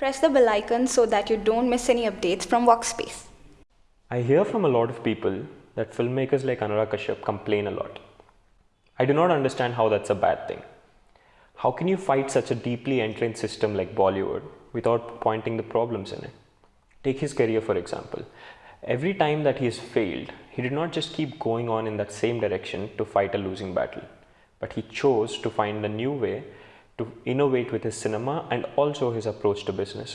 Press the bell icon so that you don't miss any updates from Workspace. I hear from a lot of people that filmmakers like Anurag Kashyap complain a lot. I do not understand how that's a bad thing. How can you fight such a deeply entrenched system like Bollywood without pointing the problems in it? Take his career for example. Every time that he has failed, he did not just keep going on in that same direction to fight a losing battle, but he chose to find a new way to innovate with his cinema and also his approach to business.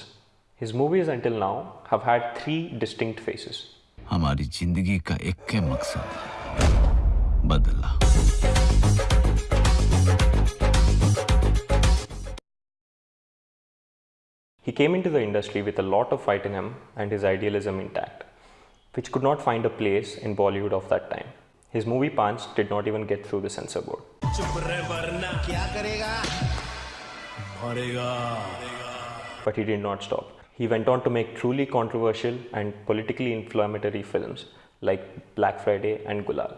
His movies until now have had three distinct faces. He came into the industry with a lot of fight in him and his idealism intact, which could not find a place in Bollywood of that time. His movie Paanch did not even get through the censor board. But he did not stop. He went on to make truly controversial and politically inflammatory films like Black Friday and Gulal.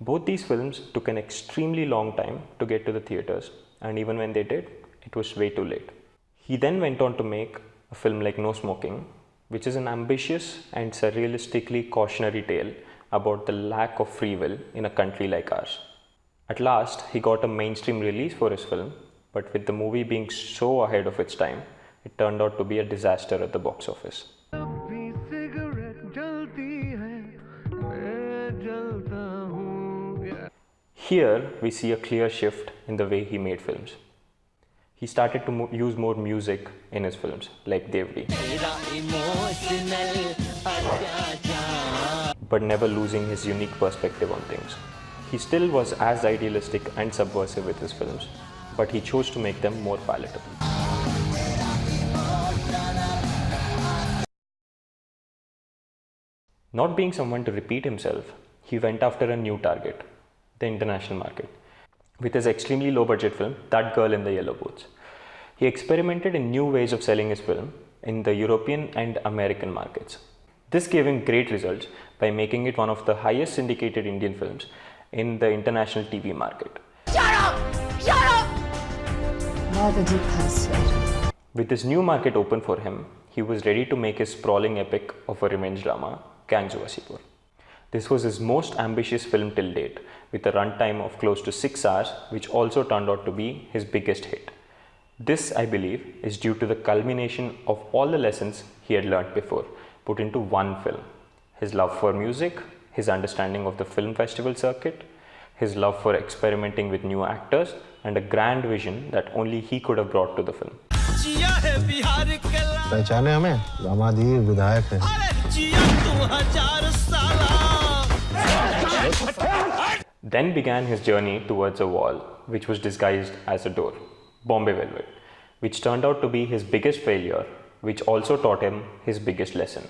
Both these films took an extremely long time to get to the theatres, and even when they did, it was way too late. He then went on to make a film like No Smoking, which is an ambitious and surrealistically cautionary tale about the lack of free will in a country like ours. At last, he got a mainstream release for his film, but with the movie being so ahead of its time, it turned out to be a disaster at the box office. Here, we see a clear shift in the way he made films. He started to mo- use more music in his films, like Dev.D, but never losing his unique perspective on things. He still was as idealistic and subversive with his films, but he chose to make them more palatable. Not being someone to repeat himself, he went after a new target, the international market, with his extremely low budget film, That Girl in the Yellow Boots. He experimented in new ways of selling his film in the European and American markets. This gave him great results by making it one of the highest syndicated Indian films in the international TV market. Shut up! Shut up! With this new market open for him, he was ready to make his sprawling epic of a revenge drama, Gangs of Wasseypur. This was his most ambitious film till date, with a runtime of close to 6 hours, which also turned out to be his biggest hit. This, I believe, is due to the culmination of all the lessons he had learnt before, put into one film. His love for music, his understanding of the film festival circuit, his love for experimenting with new actors, and a grand vision that only he could have brought to the film. पहचाने हमें दामादी विधायक है Then began his journey towards a wall, which was disguised as a door, Bombay Velvet, which turned out to be his biggest failure, which also taught him his biggest lesson.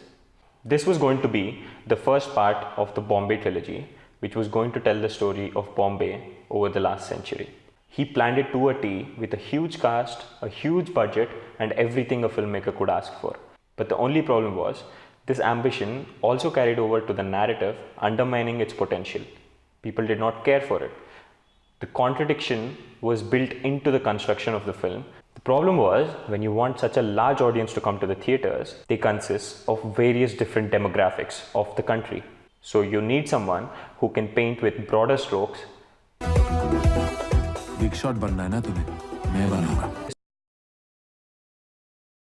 This was going to be the first part of the Bombay trilogy, which was going to tell the story of Bombay over the last century. He planned it to a T with a huge cast, a huge budget, and everything a filmmaker could ask for. But the only problem was, this ambition also carried over to the narrative, undermining its potential. People did not care for it. The contradiction was built into the construction of the film. The problem was when you want such a large audience to come to the theaters, they consist of various different demographics of the country. So you need someone who can paint with broader strokes. Big shot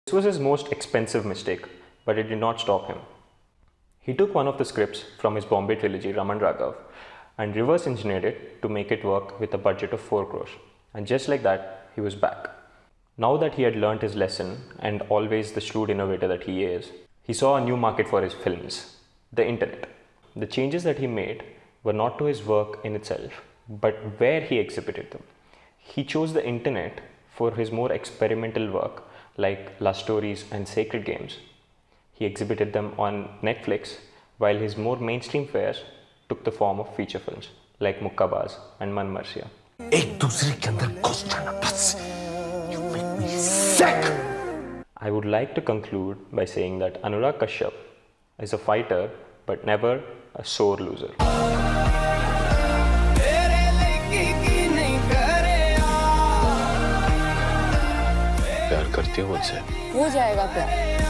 This was his most expensive mistake, but it did not stop him. He took one of the scripts from his Bombay trilogy, Raman Raghav, and reverse engineered it to make it work with a budget of 4 crores. And just like that, he was back. Now that he had learnt his lesson, and always the shrewd innovator that he is, he saw a new market for his films, the internet. The changes that he made were not to his work in itself, but where he exhibited them. He chose the internet for his more experimental work like Lust Stories and Sacred Games. He exhibited them on Netflix, while his more mainstream fares took the form of feature films like Mukkabaaz and Manmarziyaan. Sick! I would like to conclude by saying that Anurag Kashyap is a fighter but never a sore loser. प्यार करती हो उनसे हो जाएगा प्यार